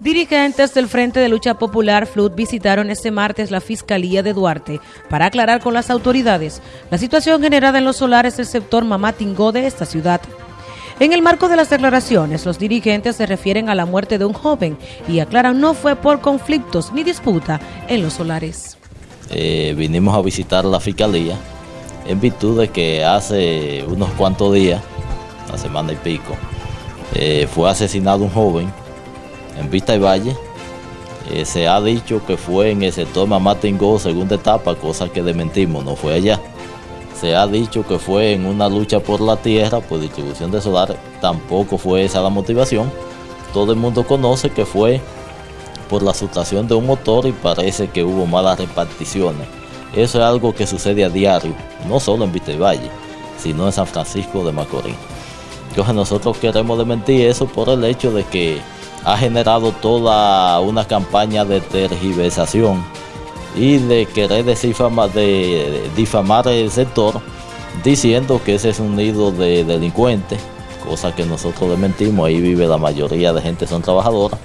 Dirigentes del Frente de Lucha Popular FLUT visitaron este martes la Fiscalía de Duarte para aclarar con las autoridades la situación generada en los solares del sector Mamatingó de esta ciudad. En el marco de las declaraciones, los dirigentes se refieren a la muerte de un joven y aclaran no fue por conflictos ni disputa en los solares. Eh, vinimos a visitar la Fiscalía en virtud de que hace unos cuantos días, una semana y pico, eh, fue asesinado un joven en Vista y Valle. Eh, se ha dicho que fue en el sector Mamá Tingó, segunda etapa, cosa que desmentimos, no fue allá. Se ha dicho que fue en una lucha por la tierra, por distribución de solar, tampoco fue esa la motivación. Todo el mundo conoce que fue por la sustracción de un motor y parece que hubo malas reparticiones. Eso es algo que sucede a diario, no solo en Vista y Valle, sino en San Francisco de Macorís. Entonces nosotros queremos desmentir eso por el hecho de que ha generado toda una campaña de tergiversación y de querer difamar, de difamar el sector diciendo que ese es un nido de delincuentes, cosa que nosotros desmentimos, ahí vive la mayoría de gente, son trabajadoras,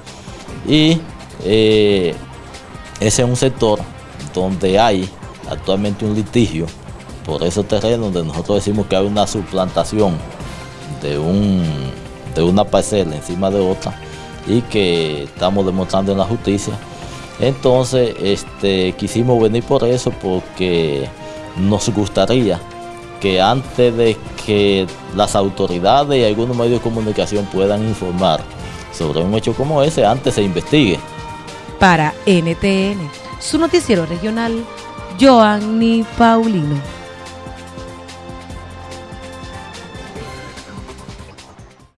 y eh, ese es un sector donde hay actualmente un litigio por esos terrenos donde nosotros decimos que hay una suplantación de, un, de una parcela encima de otra, y que estamos demostrando en la justicia. Entonces, este, quisimos venir por eso porque nos gustaría que antes de que las autoridades y algunos medios de comunicación puedan informar sobre un hecho como ese, antes se investigue. Para NTN, su noticiero regional, Joanny Paulino.